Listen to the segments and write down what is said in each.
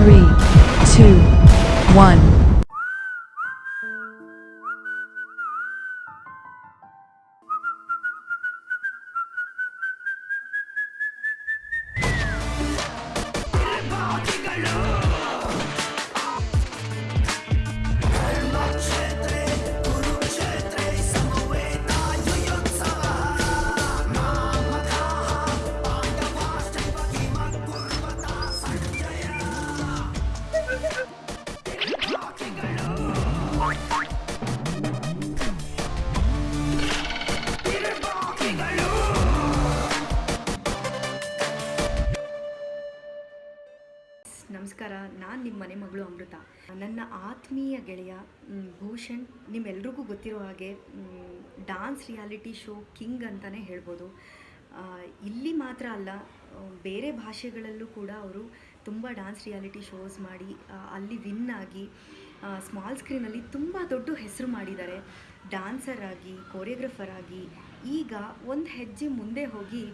Three, two, one. Take. ನಮಸ್ಕಾರ, ನಾನು ನಿಮ್ಮ ಮನೆ ಮಗಳು ಅಮೃತ. ನನ್ನ ಆತ್ಮೀಯ ಗೆಳೆಯ ಭೂಷಣ್, ನಿಮ್ಮೆಲ್ರಿಗೂ ಗೊತ್ತಿರೋ ಹಾಗೆ ಡಾನ್ಸ್ ರಿಯಾಲಿಟಿ ಶೋ ಕಿಂಗ್ ಅಂತಲೇ ಹೇಳ್ಬೋದು. ಇಲ್ಲಿ ಮಾತ್ರ ಅಲ್ಲ, ಬೇರೆ ಭಾಷೆಗಳಲ್ಲೂ ಕೂಡ ಅವರು ತುಂಬ ಡ್ಯಾನ್ಸ್ ರಿಯಾಲಿಟಿ ಶೋಸ್ ಮಾಡಿ ಅಲ್ಲಿ ವಿನ್ ಆಗಿ ಸ್ಮಾಲ್ ಸ್ಕ್ರೀನಲ್ಲಿ ತುಂಬ ದೊಡ್ಡ ಹೆಸರು ಮಾಡಿದ್ದಾರೆ. ಡ್ಯಾನ್ಸರ್ ಆಗಿ ಕೋರಿಯೋಗ್ರಫರ್ ಆಗಿ, ಈಗ ಒಂದು ಹೆಜ್ಜೆ ಮುಂದೆ ಹೋಗಿ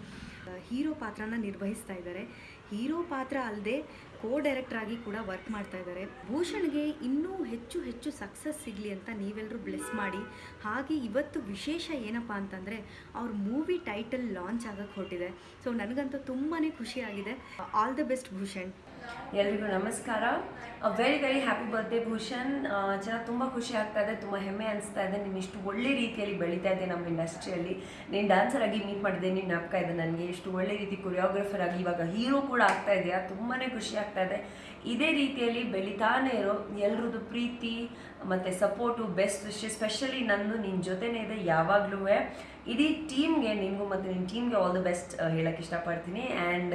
ಹೀರೋ ಪಾತ್ರನ ನಿರ್ವಹಿಸ್ತಾ ಇದ್ದಾರೆ. ಹೀರೋ ಪಾತ್ರ ಅಲ್ಲದೆ ಕೋ ಡೈರೆಕ್ಟರ್ ಆಗಿ ಕೂಡ ವರ್ಕ್ ಮಾಡ್ತಾ ಇದ್ದಾರೆ. ಭೂಷಣ್ಗೆ ಇನ್ನೂ ಹೆಚ್ಚು ಹೆಚ್ಚು ಸಕ್ಸಸ್ ಸಿಗಲಿ ಅಂತ ನೀವೆಲ್ಲರೂ ಬ್ಲೆಸ್ ಮಾಡಿ. ಹಾಗೆ ಇವತ್ತು ವಿಶೇಷ ಏನಪ್ಪ ಅಂತಂದರೆ, ಅವ್ರ ಮೂವಿ ಟೈಟಲ್ ಲಾಂಚ್ ಆಗಕ್ಕೆ ಹೊರಟಿದೆ. ಸೊ ನನಗಂತೂ ತುಂಬಾ ಖುಷಿಯಾಗಿದೆ ಆಲ್ ದ ಬೆಸ್ಟ್ ಭೂಷಣ್. ಎಲ್ರಿಗೂ ನಮಸ್ಕಾರ. Very very happy birthday Bhushan. ಚೆನ್ನಾಗಿ ತುಂಬ ಖುಷಿ ಆಗ್ತಾ ಇದೆ, ತುಂಬ ಹೆಮ್ಮೆ ಅನಿಸ್ತಾ ಇದೆ. ನೀನು ಇಷ್ಟು ಒಳ್ಳೆ ರೀತಿಯಲ್ಲಿ ಬೆಳೀತಾ ಇದೆ ನಮ್ಮ ಇಂಡಸ್ಟ್ರಿಯಲ್ಲಿ ನೀನು ಡ್ಯಾನ್ಸರ್ ಆಗಿ ಮೀಟ್ ಮಾಡಿದೆ ನೀನು ನಾಪ್ತಾ ಇದೆ ನನಗೆ. ಇಷ್ಟು ಒಳ್ಳೆ ರೀತಿ ಕೊರಿಯೋಗ್ರಫರ್ ಆಗಿ ಇವಾಗ ಹೀರೋ ಕೂಡ ಆಗ್ತಾ ಇದೆಯಾ. ತುಂಬಾ ಖುಷಿ ಆಗ್ತಾ ಇದೆ. ಇದೇ ರೀತಿಯಲ್ಲಿ ಬೆಳಿತಾನೆ ಇರೋ ಎಲ್ರದ್ದು ಪ್ರೀತಿ ಮತ್ತು ಸಪೋರ್ಟು, ಬೆಸ್ಟ್ ವಿಶ್ ಸ್ಪೆಷಲಿ ನಂದು ನಿನ್ನ ಜೊತೆನೇ ಇದೆ, ಯಾವಾಗಲೂ. ಇಡೀ ಟೀಮ್ಗೆ ನಿಮಗೂ ಮತ್ತು ನಿನ್ನ ಟೀಮ್ಗೆ ಆಲ್ ದ ಬೆಸ್ಟ್ ಹೇಳಕ್ಕೆ ಇಷ್ಟಪಡ್ತೀನಿ. ಆ್ಯಂಡ್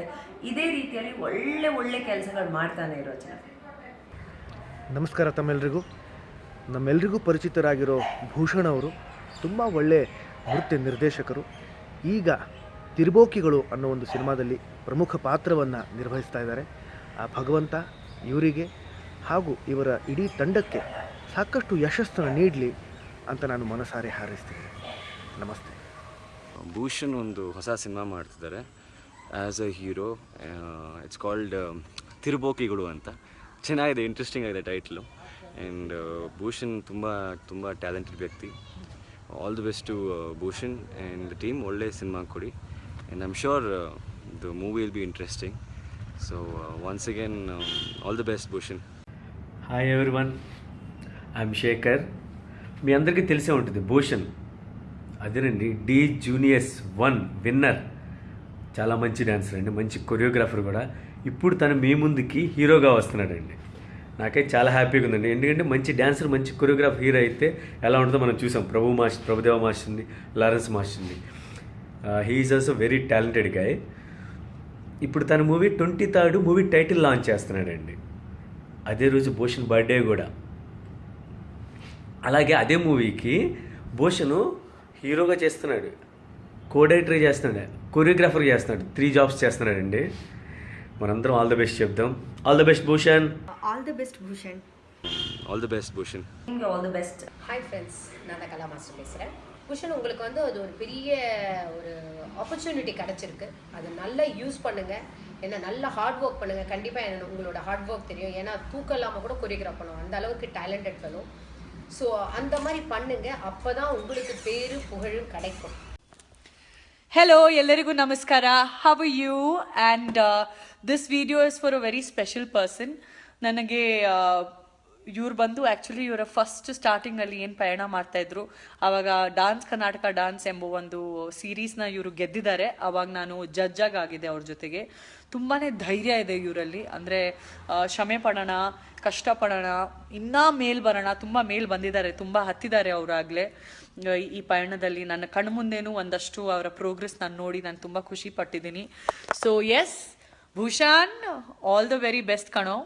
ಇದೇ ರೀತಿಯಲ್ಲಿ ಒಳ್ಳೆ ಒಳ್ಳೆ ಕೆಲಸಗಳು ಮಾಡ್ತಾನೆ ಇರೋ ಜನ. ನಮಸ್ಕಾರ ತಮ್ಮೆಲ್ಲರಿಗೂ ನಮ್ಮೆಲ್ರಿಗೂ ಪರಿಚಿತರಾಗಿರೋ ಭೂಷಣ್ ಅವರು ತುಂಬ ಒಳ್ಳೆ ನೃತ್ಯ ನಿರ್ದೇಶಕರು. ಈಗ ತಿರುಬೋಕಿಗಳು ಅನ್ನೋ ಒಂದು ಸಿನಿಮಾದಲ್ಲಿ ಪ್ರಮುಖ ಪಾತ್ರವನ್ನು ನಿರ್ವಹಿಸ್ತಾ ಇದ್ದಾರೆ. ಆ ಭಗವಂತ, ಇವರಿಗೆ ಹಾಗೂ ಇವರ ಇಡೀ ತಂಡಕ್ಕೆ ಸಾಕಷ್ಟು ಯಶಸ್ಸನ್ನು ನೀಡಲಿ ಅಂತ ನಾನು ಮನಸಾರೆ ಹಾರೈಸ್ತೀನಿ. ನಮಸ್ತೆ. ಭೂಷಣ್ ಒಂದು ಹೊಸ ಸಿನಿಮಾ ಮಾಡ್ತಿದ್ದಾರೆ. As a hero it's called Thirubokigalu ಅಂತ. ಚೆನ್ನಾಗಿದೆ ಇಂಟ್ರೆಸ್ಟಿಂಗ್ ಆಗಿದೆ ಟೈಟ್ಲು ಆ್ಯಂಡ್ uh, ಭೂಷಣ್ ತುಂಬ ತುಂಬ ಟ್ಯಾಲೆಂಟೆಡ್ ವ್ಯಕ್ತಿ. All the best to Bhushan and team ಒಳ್ಳೆ ಸಿನಿಮಾ ಕೊಡಿ. And I'm um the movie will be interesting so once again all the best Bhushan. Hi everyone I'm Shekhar. మీ అందరికీ తెలిసే ఉంటుంది భూషణ్. అదేనండి D juniors one winner. చాలా మంచి dancer అండి మంచి కొరియోగ్రాఫర్ కూడా. ఇప్పుడు తను మీ ముందుకి హీరోగా వస్తున్నాడండి. నాకైతే చాలా హ్యాపీగా ఉందండి. ఎందుకంటే మంచి డాన్సర్ మంచి కొరియోగ్రాఫ్ హీరో అయితే ఎలా ఉంటుందో మనం చూసాం. ప్రభు మాస్టర్ ప్రభుదేవ మాస్టర్ని లారెన్స్ మాస్టర్ని. He's also very talented guy ఇప్పుడు తన movie twenty third movie title launch చేస్తున్నాడండి. అదే రోజు భూషణ్ బర్త్డే కూడా. అలాగే అదే మూవీకి భూషణ్ హీరోగా చేస్తున్నాడు. కోడైటరీ చేస్తున్నాడు. కొరియోగ్రాఫర్ చేస్తున్నాడు. త్రీ జాబ్స్ చేస్తున్నాడండి. మనందరం ఆల్ ద బెస్ట్ చెప్దాం. All the best Bhushan. All the best Bhushan. All the best Bhushan நீங்க all the best hi friends நான் கலா மாஸ்டர் பேசுறேன். பூஷன் உங்களுக்கு வந்து அது ஒரு பெரிய ஒரு ஆப்பர்ச்சுனிட்டி கிடைச்சிருக்கு. அது நல்லா யூஸ் பண்ணுங்க. ஏன்னா நல்லா ஹார்ட் ஒர்க் பண்ணுங்க. கண்டிப்பாக உங்களோட ஹார்ட் ஒர்க் தெரியும். ஏன்னா தூக்கம் இல்லாமல் கூட கொரியோகிராஃப் பண்ணுவோம். அந்த அளவுக்கு டேலண்டட் ஃபெலோ ஸோ அந்த மாதிரி பண்ணுங்க அப்போ தான் உங்களுக்கு பேரு புகழும் கிடைக்கும் Hello, ಎಲ್ಲರಿಗೂ ನಮಸ್ಕಾರ how you and this video is for a very special person ನನಗೆ ಇವ್ರು ಬಂದು ಆ್ಯಕ್ಚುಲಿ ಇವರ ಫಸ್ಟ್ ಸ್ಟಾರ್ಟಿಂಗಲ್ಲಿ ಏನು ಪಯಣ ಮಾಡ್ತಾಯಿದ್ರು ಆವಾಗ ಡಾನ್ಸ್ ಕರ್ನಾಟಕ ಡಾನ್ಸ್ ಎಂಬ ಒಂದು ಸೀರೀಸ್ನ ಇವರು ಗೆದ್ದಿದ್ದಾರೆ. ಆವಾಗ ನಾನು ಜಡ್ಜ್ ಆಗಿದ್ದೆ ಅವ್ರ ಜೊತೆಗೆ. ತುಂಬಾ ಧೈರ್ಯ ಇದೆ ಇವರಲ್ಲಿ. ಅಂದರೆ ಶ್ರಮೆ ಪಡೋಣ ಕಷ್ಟಪಡೋಣ ಇನ್ನೂ ಮೇಲ್ ಬರೋಣ, ತುಂಬ ಮೇಲ್ ಬಂದಿದ್ದಾರೆ, ತುಂಬ ಹತ್ತಿದ್ದಾರೆ ಅವರಾಗಲೇ ಈ ಪಯಣದಲ್ಲಿ ನನ್ನ ಕಣ್ಮುಂದೇನೂ ಒಂದಷ್ಟು ಅವರ ಪ್ರೋಗ್ರೆಸ್ ನಾನು ನೋಡಿ ನಾನು ತುಂಬ ಖುಷಿ ಪಟ್ಟಿದ್ದೀನಿ. So yes Bhushan all the very best ಕಣೋ.